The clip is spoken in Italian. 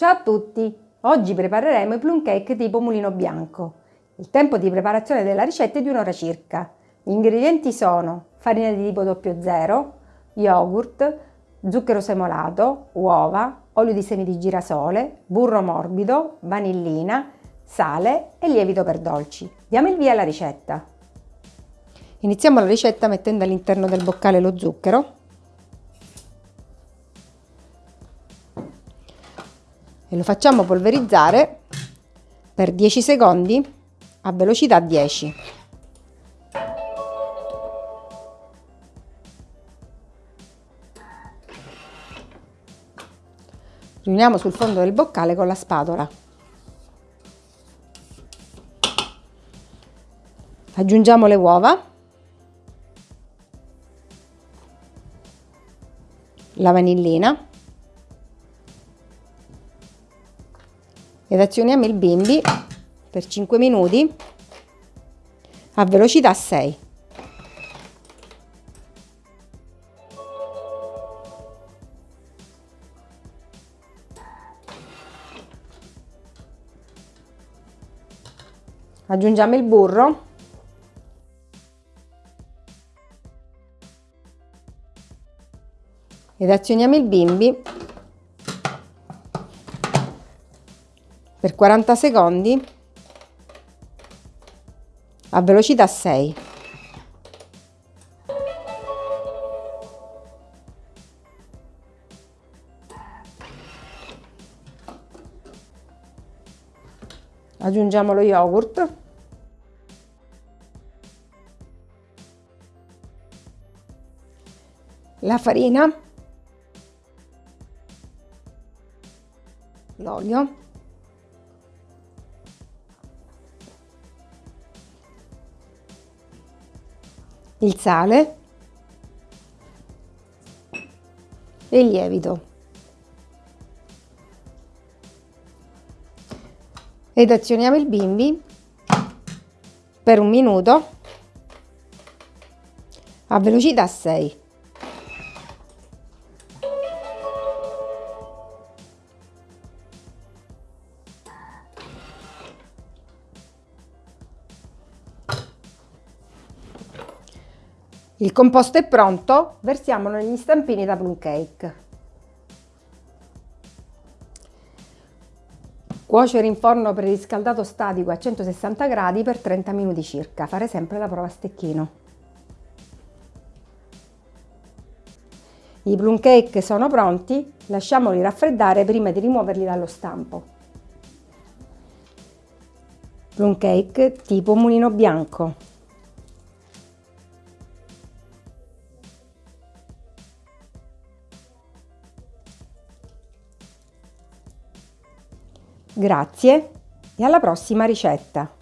Ciao a tutti! Oggi prepareremo i plum cake tipo mulino bianco. Il tempo di preparazione della ricetta è di un'ora circa. Gli ingredienti sono farina di tipo 00, yogurt, zucchero semolato, uova, olio di semi di girasole, burro morbido, vanillina, sale e lievito per dolci. Diamo il via alla ricetta. Iniziamo la ricetta mettendo all'interno del boccale lo zucchero e lo facciamo polverizzare per 10 secondi a velocità 10. Riuniamo sul fondo del boccale con la spatola. Aggiungiamo le uova, la vanillina ed azioniamo il bimbi per 5 minuti a velocità 6. Aggiungiamo il burro ed azioniamo il bimbi per 40 secondi a velocità 6. Aggiungiamo lo yogurt. La farina. L'olio. Il sale e il lievito. Ed azioniamo il bimbi per un minuto a velocità 6. Il composto è pronto, versiamolo negli stampini da plum cake. Cuocere in forno preriscaldato statico a 160 gradi per 30 minuti circa. Fare sempre la prova a stecchino. I plum cake sono pronti, lasciamoli raffreddare prima di rimuoverli dallo stampo. Plum cake tipo mulino bianco. Grazie e alla prossima ricetta!